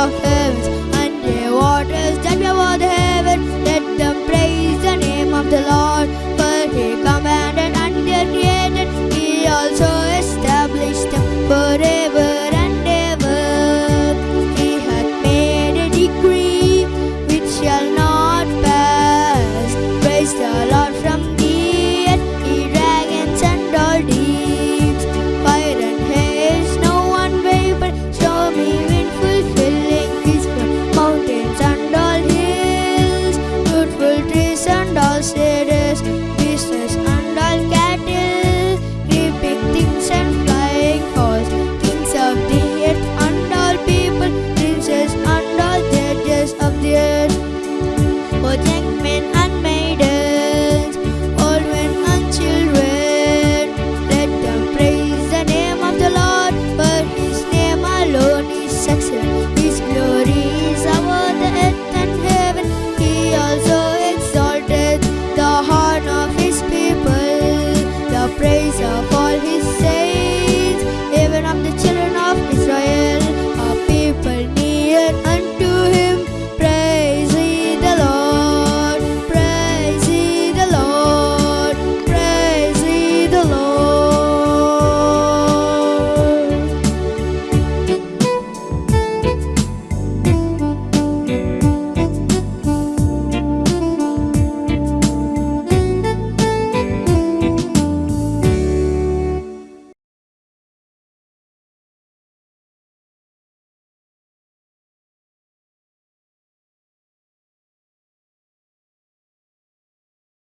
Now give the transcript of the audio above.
of heavens and the waters that cover the heaven. Let them praise the name of the Lord, for He commanded and He created. He also established them forever and ever. He had made a decree which shall not pass. Praise the Lord from